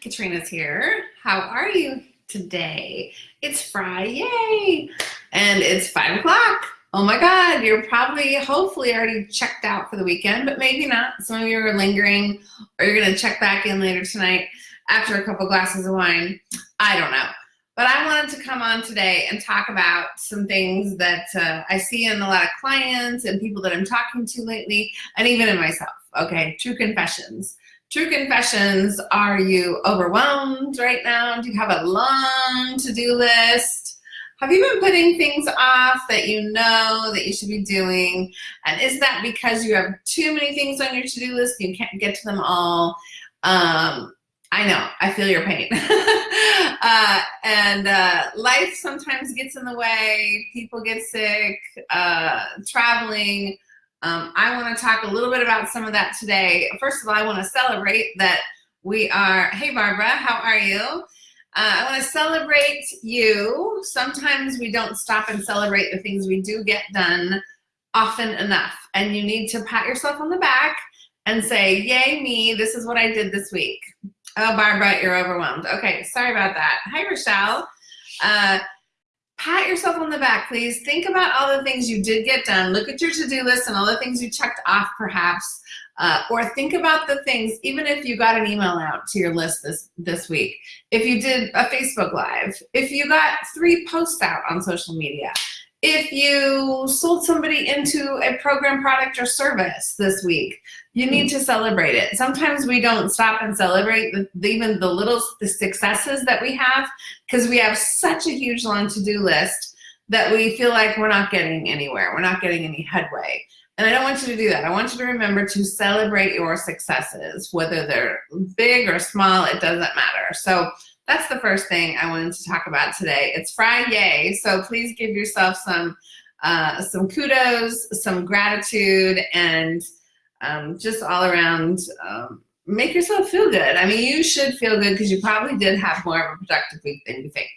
Katrina's here. How are you today? It's Friday and it's five o'clock. Oh my God, you're probably, hopefully already checked out for the weekend, but maybe not. Some of you are lingering or you're gonna check back in later tonight after a couple glasses of wine. I don't know. But I wanted to come on today and talk about some things that uh, I see in a lot of clients and people that I'm talking to lately, and even in myself, okay? True confessions. True confessions, are you overwhelmed right now? Do you have a long to-do list? Have you been putting things off that you know that you should be doing? And is that because you have too many things on your to-do list and you can't get to them all? Um, I know, I feel your pain. uh, and uh, life sometimes gets in the way, people get sick, uh, traveling, um, I want to talk a little bit about some of that today. First of all, I want to celebrate that we are, hey Barbara, how are you? Uh, I want to celebrate you. Sometimes we don't stop and celebrate the things we do get done often enough. And you need to pat yourself on the back and say, yay me, this is what I did this week. Oh, Barbara, you're overwhelmed. Okay, sorry about that. Hi, Rochelle. Uh, pat yourself on the back, please. Think about all the things you did get done. Look at your to-do list and all the things you checked off perhaps. Uh, or think about the things, even if you got an email out to your list this, this week, if you did a Facebook Live, if you got three posts out on social media, if you sold somebody into a program, product, or service this week, you need to celebrate it. Sometimes we don't stop and celebrate the, even the little the successes that we have because we have such a huge long to-do list that we feel like we're not getting anywhere. We're not getting any headway. And I don't want you to do that. I want you to remember to celebrate your successes, whether they're big or small, it doesn't matter. So that's the first thing I wanted to talk about today. It's Friday, so please give yourself some uh, some kudos, some gratitude, and um, just all around um, make yourself feel good. I mean, you should feel good because you probably did have more of a productive week than you think.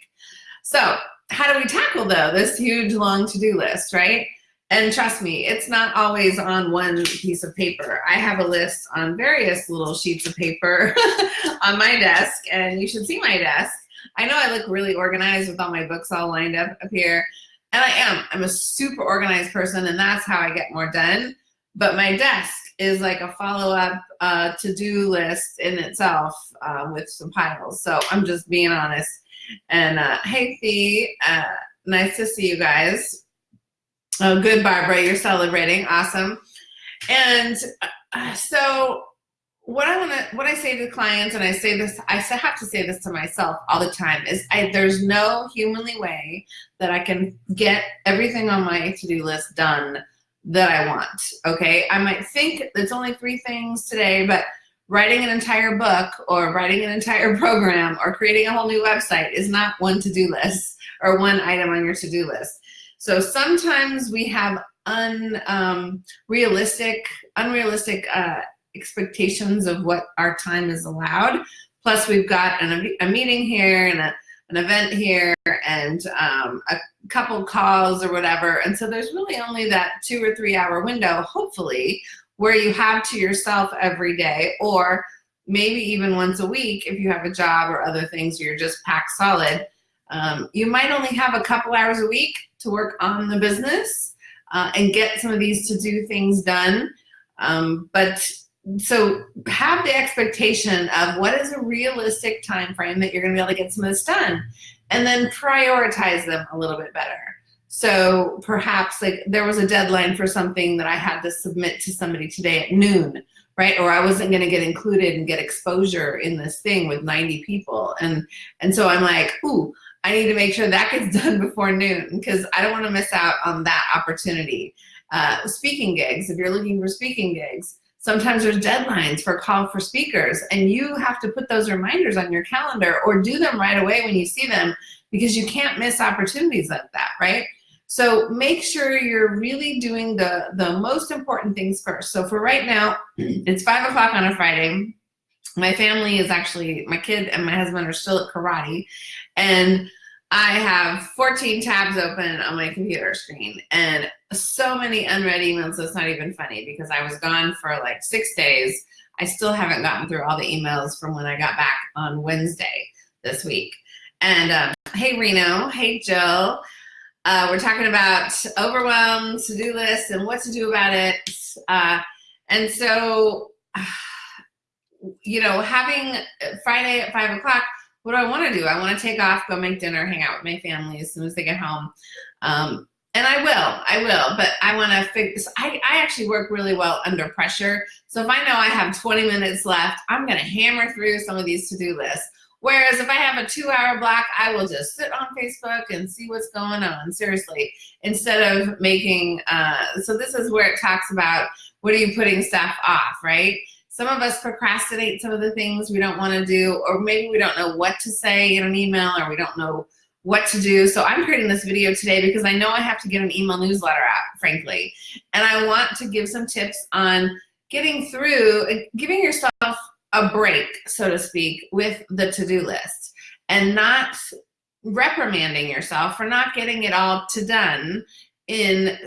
So how do we tackle though this huge long to-do list, right? And trust me, it's not always on one piece of paper. I have a list on various little sheets of paper on my desk, and you should see my desk. I know I look really organized with all my books all lined up up here, and I am. I'm a super organized person, and that's how I get more done. But my desk is like a follow-up uh, to-do list in itself uh, with some piles. So I'm just being honest. And uh, hey, Fee, uh, nice to see you guys. Oh, good, Barbara, you're celebrating, awesome. And uh, so what I want to, what I say to clients, and I say this, I have to say this to myself all the time, is I, there's no humanly way that I can get everything on my to-do list done that I want, okay? I might think it's only three things today, but writing an entire book or writing an entire program or creating a whole new website is not one to-do list or one item on your to-do list. So sometimes we have unrealistic, um, unrealistic uh, expectations of what our time is allowed. Plus we've got an, a meeting here and a, an event here and um, a couple calls or whatever. And so there's really only that two or three hour window, hopefully, where you have to yourself every day or maybe even once a week if you have a job or other things you're just packed solid. Um, you might only have a couple hours a week to work on the business uh, and get some of these to do things done. Um, but so have the expectation of what is a realistic time frame that you're gonna be able to get some of this done and then prioritize them a little bit better. So perhaps like there was a deadline for something that I had to submit to somebody today at noon, right? Or I wasn't gonna get included and get exposure in this thing with 90 people. And, and so I'm like, ooh, I need to make sure that gets done before noon because I don't want to miss out on that opportunity. Uh, speaking gigs, if you're looking for speaking gigs, sometimes there's deadlines for call for speakers and you have to put those reminders on your calendar or do them right away when you see them because you can't miss opportunities like that, right? So make sure you're really doing the, the most important things first. So for right now, it's five o'clock on a Friday. My family is actually, my kid and my husband are still at karate and I have 14 tabs open on my computer screen and so many unread emails it's not even funny because I was gone for like six days I still haven't gotten through all the emails from when I got back on Wednesday this week. And um, hey, Reno. Hey, Jill. Uh, we're talking about overwhelm, to-do lists, and what to do about it. Uh, and so, you know, having Friday at five o'clock, what do I want to do? I want to take off, go make dinner, hang out with my family as soon as they get home. Um, and I will, I will, but I want to fix, I, I actually work really well under pressure. So if I know I have 20 minutes left, I'm going to hammer through some of these to-do lists. Whereas if I have a two hour block, I will just sit on Facebook and see what's going on, seriously, instead of making, uh, so this is where it talks about what are you putting stuff off, right? Some of us procrastinate some of the things we don't want to do, or maybe we don't know what to say in an email, or we don't know what to do. So I'm creating this video today because I know I have to get an email newsletter out, frankly. And I want to give some tips on getting through, giving yourself a break, so to speak, with the to-do list and not reprimanding yourself for not getting it all to done in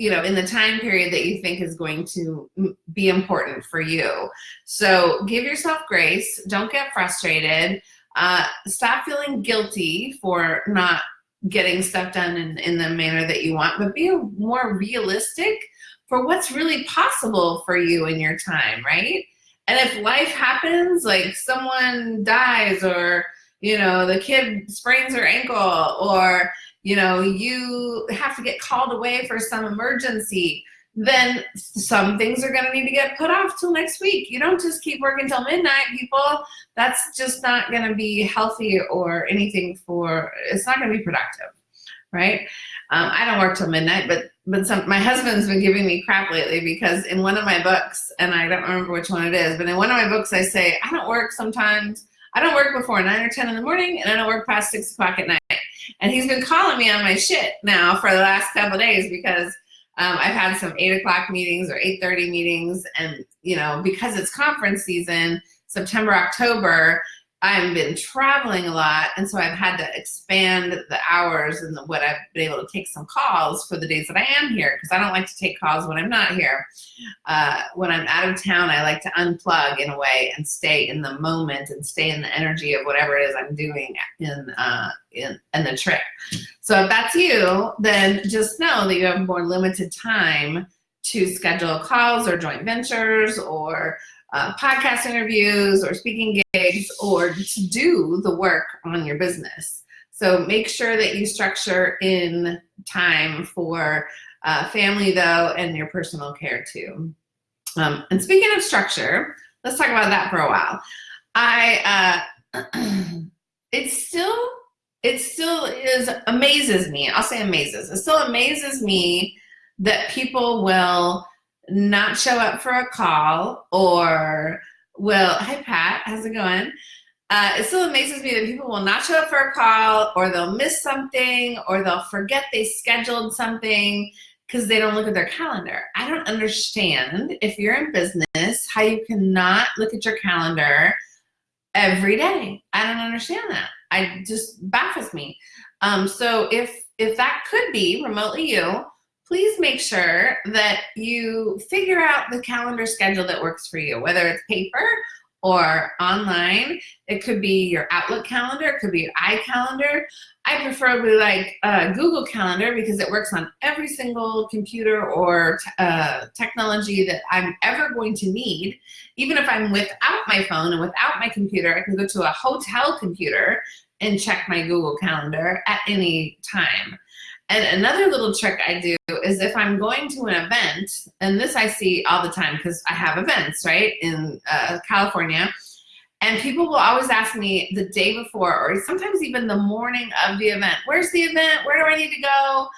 you know in the time period that you think is going to be important for you. So give yourself grace. Don't get frustrated. Uh, stop feeling guilty for not getting stuff done in, in the manner that you want but be more realistic for what's really possible for you in your time right? And if life happens, like someone dies or, you know, the kid sprains her ankle or, you know, you have to get called away for some emergency, then some things are gonna need to get put off till next week. You don't just keep working till midnight, people. That's just not gonna be healthy or anything for, it's not gonna be productive, right? Um, I don't work till midnight, but but some, my husband's been giving me crap lately because in one of my books, and I don't remember which one it is, but in one of my books I say, I don't work sometimes, I don't work before nine or 10 in the morning, and I don't work past six o'clock at night. And he's been calling me on my shit now for the last couple days because um, I've had some eight o'clock meetings or 8.30 meetings, and you know, because it's conference season, September, October, I've been traveling a lot, and so I've had to expand the hours and the, what I've been able to take some calls for the days that I am here, because I don't like to take calls when I'm not here. Uh, when I'm out of town, I like to unplug in a way and stay in the moment and stay in the energy of whatever it is I'm doing in, uh, in, in the trip. So if that's you, then just know that you have more limited time to schedule calls or joint ventures or uh, podcast interviews or speaking gigs or to do the work on your business. So make sure that you structure in time for uh, family though and your personal care too. Um, and speaking of structure, let's talk about that for a while. I, uh, it still, it still is, amazes me. I'll say amazes. It still amazes me that people will not show up for a call or will, hi Pat, how's it going? Uh, it still amazes me that people will not show up for a call or they'll miss something or they'll forget they scheduled something because they don't look at their calendar. I don't understand if you're in business how you cannot look at your calendar every day. I don't understand that. I just baffles me. Um, so if if that could be remotely you, please make sure that you figure out the calendar schedule that works for you, whether it's paper or online. It could be your Outlook calendar, it could be your iCalendar. I preferably like uh, Google Calendar because it works on every single computer or uh, technology that I'm ever going to need. Even if I'm without my phone and without my computer, I can go to a hotel computer and check my Google Calendar at any time. And another little trick I do is if I'm going to an event, and this I see all the time because I have events, right, in uh, California, and people will always ask me the day before or sometimes even the morning of the event, where's the event? Where do I need to go?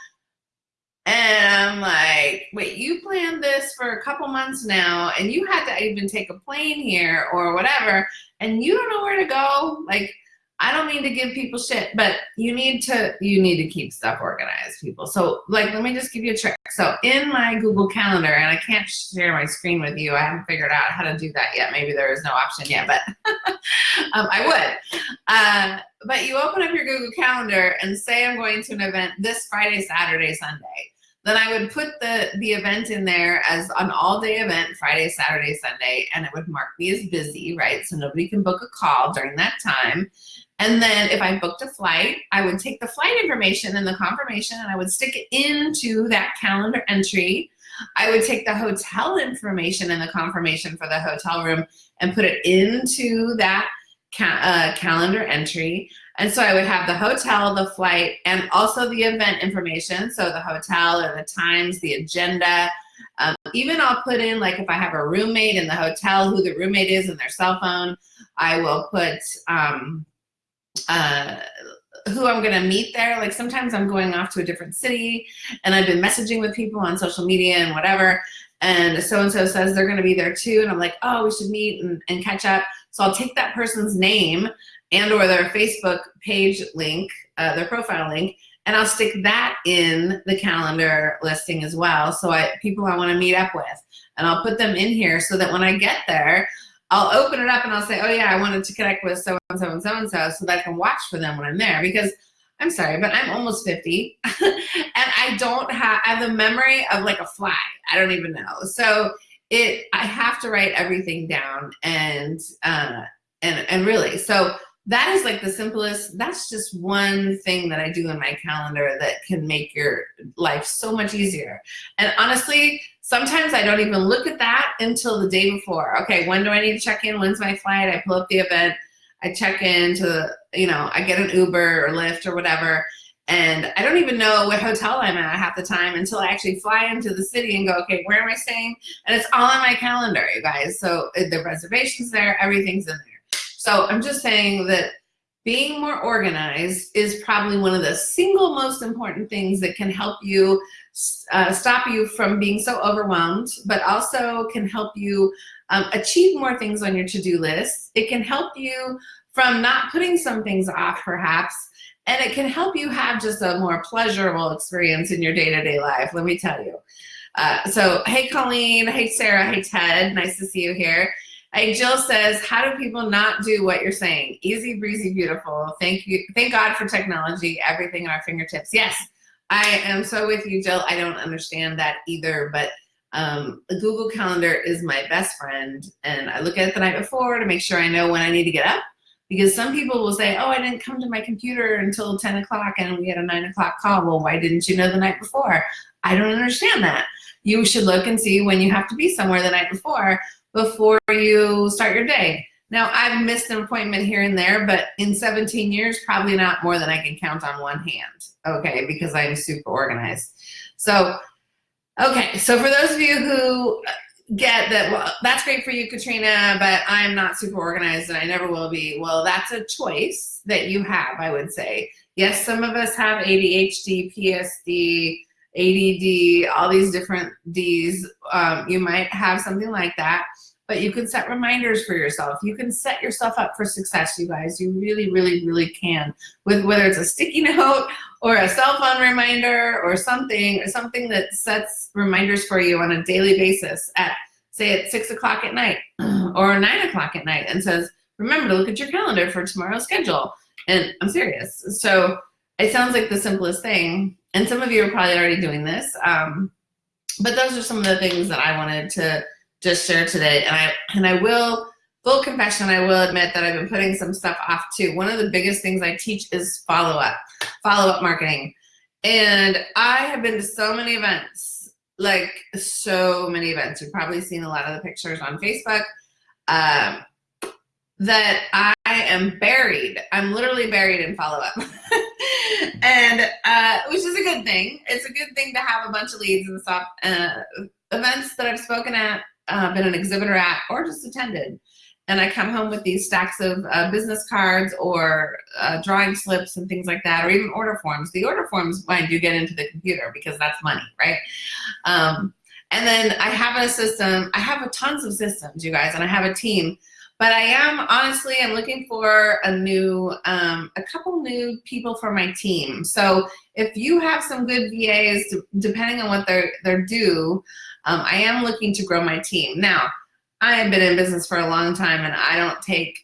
And I'm like, wait, you planned this for a couple months now and you had to even take a plane here or whatever, and you don't know where to go? Like, I don't mean to give people shit, but you need to you need to keep stuff organized, people. So like, let me just give you a trick. So in my Google Calendar, and I can't share my screen with you. I haven't figured out how to do that yet. Maybe there is no option yet, but um, I would. Uh, but you open up your Google Calendar and say I'm going to an event this Friday, Saturday, Sunday. then I would put the, the event in there as an all day event, Friday, Saturday, Sunday, and it would mark me as busy, right? So nobody can book a call during that time. And then if I booked a flight, I would take the flight information and the confirmation and I would stick it into that calendar entry. I would take the hotel information and the confirmation for the hotel room and put it into that ca uh, calendar entry. And so I would have the hotel, the flight, and also the event information. So the hotel and the times, the agenda. Um, even I'll put in, like if I have a roommate in the hotel, who the roommate is and their cell phone. I will put um, uh, who I'm gonna meet there. Like sometimes I'm going off to a different city and I've been messaging with people on social media and whatever. And so-and-so says they're gonna be there too. And I'm like, oh, we should meet and, and catch up. So I'll take that person's name and or their Facebook page link, uh, their profile link, and I'll stick that in the calendar listing as well. So I, people I wanna meet up with, and I'll put them in here so that when I get there, I'll open it up and I'll say, oh yeah, I wanted to connect with so-and-so and so-and-so so that I can watch for them when I'm there because I'm sorry, but I'm almost 50 and I don't have, I have the memory of like a fly. I don't even know. So it, I have to write everything down and, uh, and, and really, so that is like the simplest, that's just one thing that I do in my calendar that can make your life so much easier. And honestly, sometimes I don't even look at that until the day before. Okay, when do I need to check in? When's my flight? I pull up the event, I check in into, you know, I get an Uber or Lyft or whatever, and I don't even know what hotel I'm at half the time until I actually fly into the city and go, okay, where am I staying? And it's all on my calendar, you guys. So uh, the reservation's there, everything's in there. So I'm just saying that being more organized is probably one of the single most important things that can help you uh, stop you from being so overwhelmed, but also can help you um, achieve more things on your to-do list. It can help you from not putting some things off perhaps, and it can help you have just a more pleasurable experience in your day-to-day -day life, let me tell you. Uh, so, hey Colleen, hey Sarah, hey Ted, nice to see you here. Hey, Jill says, how do people not do what you're saying? Easy breezy, beautiful. Thank you. Thank God for technology, everything at our fingertips. Yes, I am so with you, Jill. I don't understand that either, but um, Google Calendar is my best friend. And I look at it the night before to make sure I know when I need to get up. Because some people will say, oh, I didn't come to my computer until 10 o'clock and we had a nine o'clock call. Well, why didn't you know the night before? I don't understand that. You should look and see when you have to be somewhere the night before before you start your day. Now, I've missed an appointment here and there, but in 17 years, probably not more than I can count on one hand, okay, because I'm super organized. So, okay, so for those of you who uh, get that, well, that's great for you, Katrina, but I'm not super organized and I never will be. Well, that's a choice that you have, I would say. Yes, some of us have ADHD, PSD, ADD, all these different Ds. Um, you might have something like that, but you can set reminders for yourself. You can set yourself up for success, you guys. You really, really, really can. With whether it's a sticky note or a cell phone reminder or something, or something that sets reminders for you on a daily basis at say at six o'clock at night or nine o'clock at night and says, remember to look at your calendar for tomorrow's schedule. And I'm serious. So it sounds like the simplest thing, and some of you are probably already doing this, um, but those are some of the things that I wanted to just share today. And I, and I will, full confession, I will admit that I've been putting some stuff off too. One of the biggest things I teach is follow-up, follow-up marketing. And I have been to so many events, like so many events. You've probably seen a lot of the pictures on Facebook. Um, that I am buried. I'm literally buried in follow-up. and uh, which is a good thing. It's a good thing to have a bunch of leads and stuff. Uh, events that I've spoken at, uh, been an exhibitor at, or just attended. And I come home with these stacks of uh, business cards or uh, drawing slips and things like that, or even order forms. The order forms, mind you, get into the computer because that's money, right? Um, and then I have a system, I have a tons of systems, you guys, and I have a team but I am, honestly, I'm looking for a new, um, a couple new people for my team. So if you have some good VAs, depending on what they're, they're due, um, I am looking to grow my team. Now, I have been in business for a long time and I don't take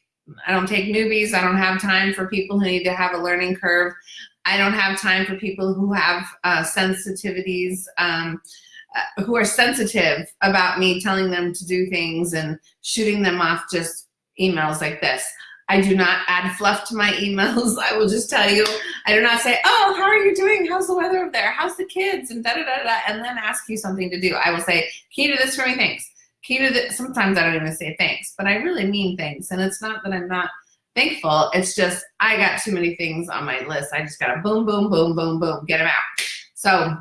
I don't take newbies. I don't have time for people who need to have a learning curve. I don't have time for people who have uh, sensitivities, um, uh, who are sensitive about me telling them to do things and shooting them off just emails like this. I do not add fluff to my emails. I will just tell you, I do not say, oh, how are you doing? How's the weather up there? How's the kids? And da da da da, and then ask you something to do. I will say, key to this for me, thanks. Key to this, sometimes I don't even say thanks, but I really mean things. And it's not that I'm not thankful, it's just, I got too many things on my list. I just gotta boom, boom, boom, boom, boom, get them out. So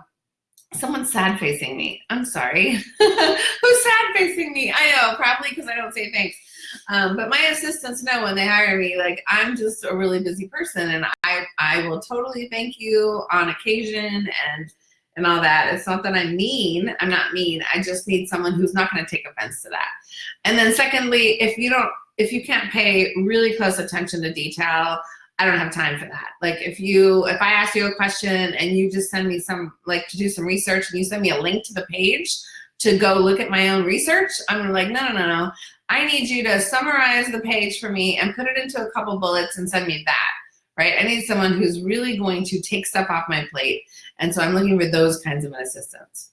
someone's sad facing me. I'm sorry. Who's sad facing me? I know, probably because I don't say thanks. Um, but my assistants know when they hire me, like I'm just a really busy person and I, I will totally thank you on occasion and and all that. It's not that I'm mean. I'm not mean. I just need someone who's not going to take offense to that. And then secondly, if you don't, if you can't pay really close attention to detail, I don't have time for that. Like if you, if I ask you a question and you just send me some, like to do some research and you send me a link to the page to go look at my own research, I'm like, no, no, no, no. I need you to summarize the page for me and put it into a couple bullets and send me that, right? I need someone who's really going to take stuff off my plate. And so I'm looking for those kinds of assistants.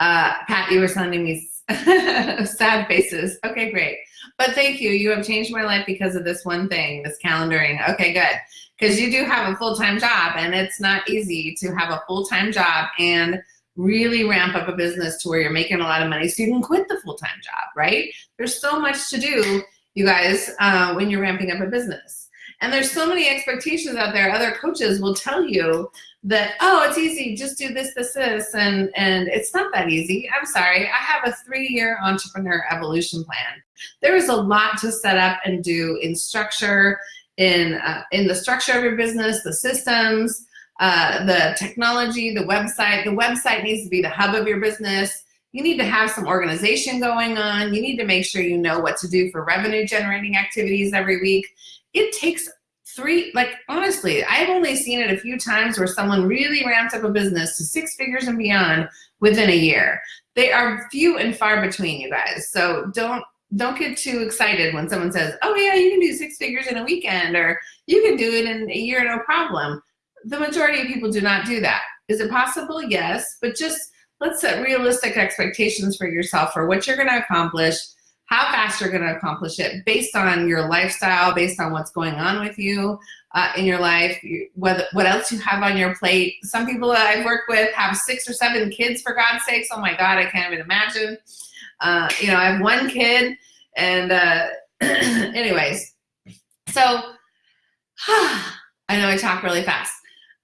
Uh, Pat, you were sending me sad faces. Okay, great. But thank you. You have changed my life because of this one thing, this calendaring. Okay, good. Because you do have a full-time job and it's not easy to have a full-time job and really ramp up a business to where you're making a lot of money so you can quit the full-time job, right? There's so much to do, you guys, uh, when you're ramping up a business. And there's so many expectations out there. Other coaches will tell you that, oh, it's easy, just do this, this, this, and, and it's not that easy. I'm sorry, I have a three-year entrepreneur evolution plan. There is a lot to set up and do in structure, in, uh, in the structure of your business, the systems, uh, the technology, the website. The website needs to be the hub of your business. You need to have some organization going on. You need to make sure you know what to do for revenue generating activities every week. It takes three, like honestly, I've only seen it a few times where someone really ramped up a business to six figures and beyond within a year. They are few and far between, you guys. So don't don't get too excited when someone says, oh yeah, you can do six figures in a weekend or you can do it in a year, no problem the majority of people do not do that. Is it possible? Yes, but just let's set realistic expectations for yourself for what you're gonna accomplish, how fast you're gonna accomplish it based on your lifestyle, based on what's going on with you uh, in your life, what, what else you have on your plate. Some people that I've worked with have six or seven kids for God's sakes. Oh my God, I can't even imagine. Uh, you know, I have one kid and uh, anyways, so I know I talk really fast.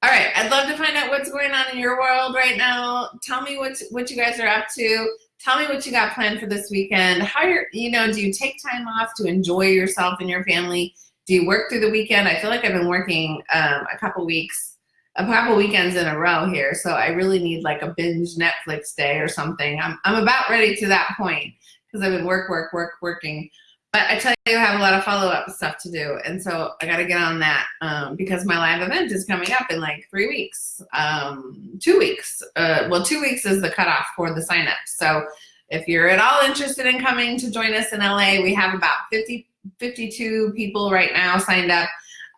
All right, I'd love to find out what's going on in your world right now. Tell me what what you guys are up to. Tell me what you got planned for this weekend. How you're, you know, do you take time off to enjoy yourself and your family? Do you work through the weekend? I feel like I've been working um, a couple weeks, a couple weekends in a row here, so I really need like a binge Netflix day or something. I'm I'm about ready to that point because I've been work, work, work, working. But I tell you, I have a lot of follow-up stuff to do. And so I got to get on that um, because my live event is coming up in like three weeks, um, two weeks. Uh, well, two weeks is the cutoff for the sign up. So if you're at all interested in coming to join us in LA, we have about 50, 52 people right now signed up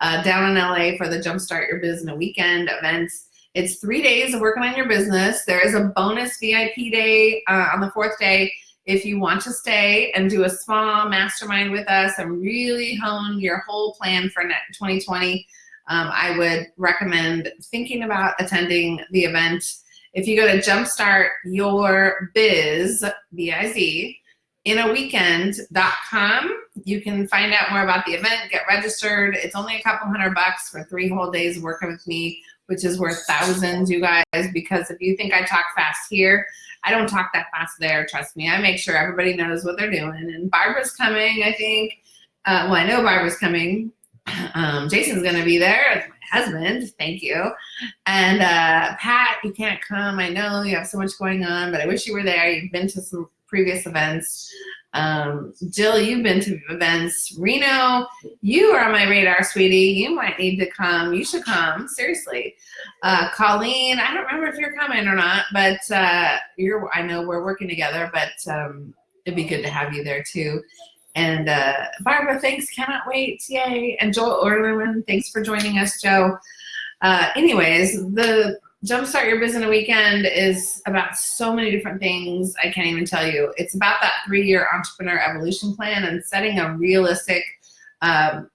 uh, down in LA for the Jumpstart Your Business Weekend events. It's three days of working on your business. There is a bonus VIP day uh, on the fourth day if you want to stay and do a small mastermind with us and really hone your whole plan for 2020, um, I would recommend thinking about attending the event. If you go to Jumpstart Your Biz, B-I-Z, in a weekend.com, you can find out more about the event, get registered. It's only a couple hundred bucks for three whole days working with me, which is worth thousands, you guys, because if you think I talk fast here, I don't talk that fast there, trust me. I make sure everybody knows what they're doing. And Barbara's coming, I think. Uh, well, I know Barbara's coming. Um, Jason's gonna be there, my husband, thank you. And uh, Pat, you can't come. I know you have so much going on, but I wish you were there. You've been to some previous events. Um, Jill, you've been to events. Reno, you are on my radar, sweetie. You might need to come. You should come, seriously. Uh, Colleen, I don't remember if you're coming or not, but uh, you're. I know we're working together, but um, it'd be good to have you there too. And uh, Barbara, thanks. Cannot wait. Yay. And Joel Orlerman, thanks for joining us, Joe. uh, anyways, the Jumpstart Your Business in a Weekend is about so many different things. I can't even tell you. It's about that three-year entrepreneur evolution plan and setting a realistic um,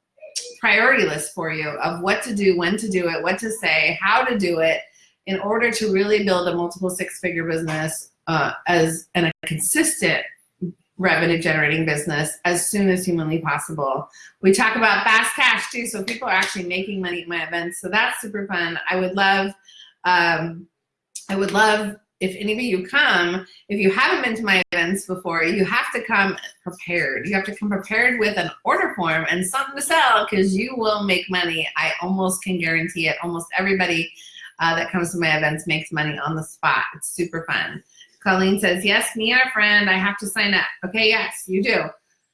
priority list for you of what to do, when to do it, what to say, how to do it in order to really build a multiple six-figure business uh, as and a consistent revenue generating business as soon as humanly possible. We talk about fast cash too, so people are actually making money at my events. So that's super fun. I would love, um, I would love if any of you come, if you haven't been to my events before, you have to come prepared. You have to come prepared with an order form and something to sell because you will make money. I almost can guarantee it. Almost everybody uh, that comes to my events makes money on the spot. It's super fun. Colleen says, yes, me and a friend, I have to sign up. Okay, yes, you do.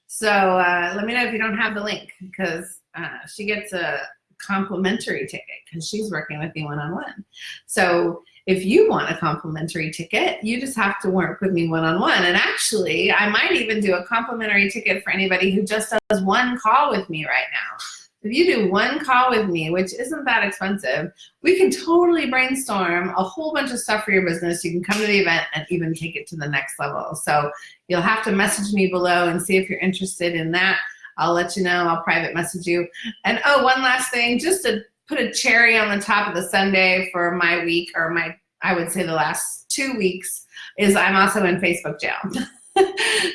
So uh, let me know if you don't have the link because uh, she gets a complimentary ticket because she's working with me one-on-one. -on -one. So if you want a complimentary ticket, you just have to work with me one-on-one. -on -one. And actually, I might even do a complimentary ticket for anybody who just does one call with me right now. If you do one call with me, which isn't that expensive, we can totally brainstorm a whole bunch of stuff for your business. You can come to the event and even take it to the next level. So you'll have to message me below and see if you're interested in that. I'll let you know, I'll private message you. And oh, one last thing, just to put a cherry on the top of the sundae for my week or my, I would say the last two weeks, is I'm also in Facebook jail.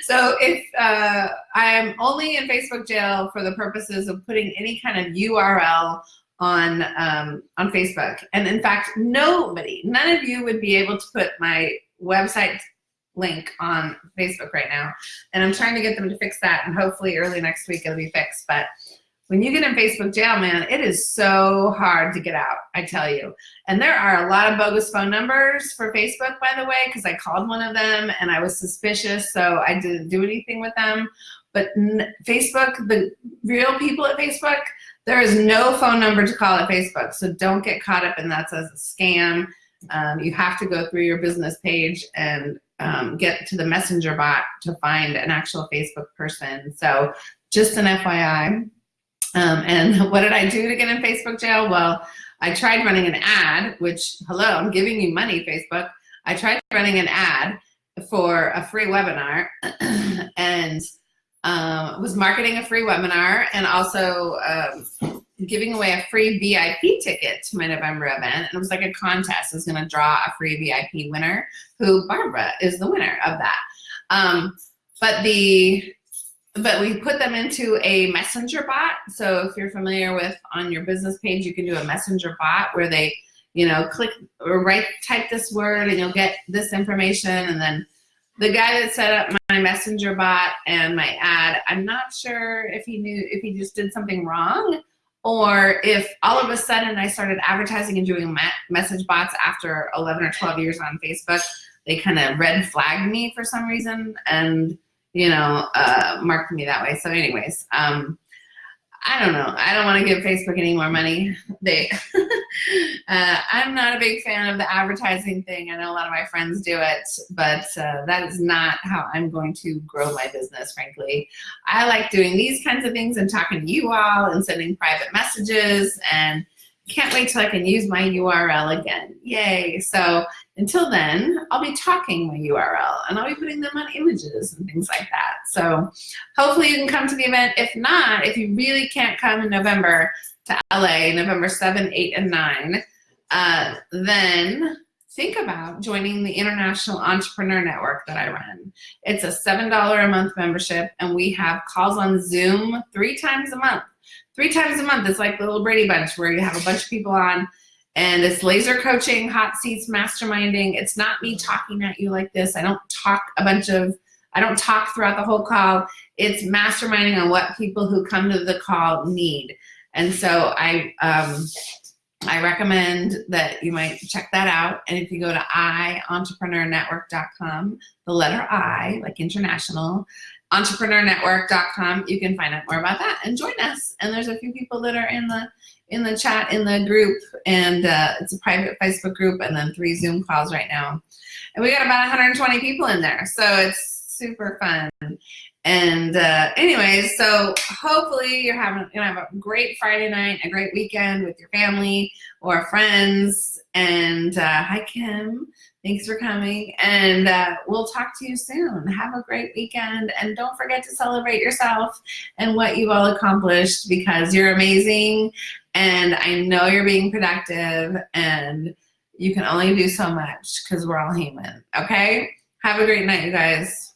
so if uh, I'm only in Facebook jail for the purposes of putting any kind of URL on um, on Facebook, and in fact, nobody, none of you would be able to put my website link on Facebook right now, and I'm trying to get them to fix that, and hopefully early next week it'll be fixed. But when you get in Facebook jail, man, it is so hard to get out, I tell you. And there are a lot of bogus phone numbers for Facebook, by the way, because I called one of them and I was suspicious, so I didn't do anything with them. But Facebook, the real people at Facebook, there is no phone number to call at Facebook, so don't get caught up in that as a scam. Um, you have to go through your business page and um, get to the messenger bot to find an actual Facebook person. So just an FYI. Um, and what did I do to get in Facebook jail? Well, I tried running an ad, which, hello, I'm giving you money, Facebook. I tried running an ad for a free webinar and um, was marketing a free webinar and also um, giving away a free VIP ticket to my November event. And it was like a contest. I was going to draw a free VIP winner who Barbara is the winner of that. Um, but the but we put them into a messenger bot. So if you're familiar with on your business page, you can do a messenger bot where they, you know, click or write, type this word and you'll get this information. And then the guy that set up my messenger bot and my ad, I'm not sure if he knew, if he just did something wrong or if all of a sudden I started advertising and doing message bots after 11 or 12 years on Facebook, they kind of red flagged me for some reason. And you know, uh, marked me that way. So anyways, um, I don't know. I don't want to give Facebook any more money. They, uh, I'm not a big fan of the advertising thing. I know a lot of my friends do it, but uh, that is not how I'm going to grow my business, frankly. I like doing these kinds of things and talking to you all and sending private messages and can't wait till I can use my URL again. Yay. So until then, I'll be talking my URL and I'll be putting them on images and things like that. So hopefully you can come to the event. If not, if you really can't come in November to LA, November 7, 8, and 9, uh, then think about joining the International Entrepreneur Network that I run. It's a $7 a month membership and we have calls on Zoom three times a month three times a month. It's like the little Brady Bunch where you have a bunch of people on and it's laser coaching, hot seats, masterminding. It's not me talking at you like this. I don't talk a bunch of, I don't talk throughout the whole call. It's masterminding on what people who come to the call need. And so I, um, I recommend that you might check that out. And if you go to ientrepreneurnetwork.com, the letter I, like international, entrepreneurnetwork.com. You can find out more about that and join us. And there's a few people that are in the in the chat in the group and uh, it's a private Facebook group and then three Zoom calls right now. And we got about 120 people in there. So it's super fun. And uh, anyways, so hopefully you're having know have a great Friday night, a great weekend with your family or friends. And uh, hi Kim, thanks for coming. And uh, we'll talk to you soon. Have a great weekend, and don't forget to celebrate yourself and what you've all accomplished because you're amazing. And I know you're being productive, and you can only do so much because we're all human. Okay. Have a great night, you guys.